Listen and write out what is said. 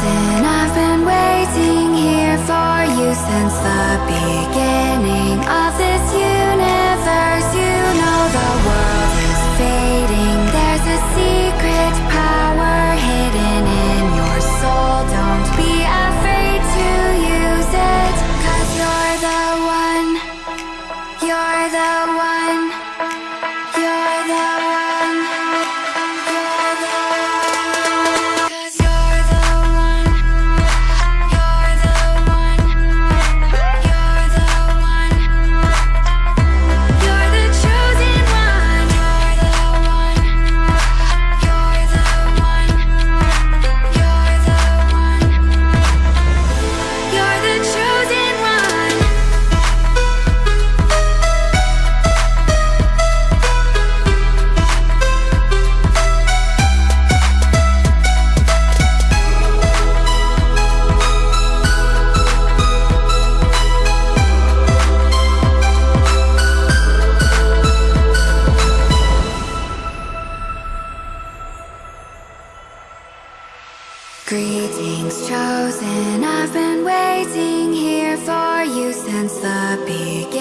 I've been waiting here for you since the beginning of this year. And I've been waiting here for you since the beginning.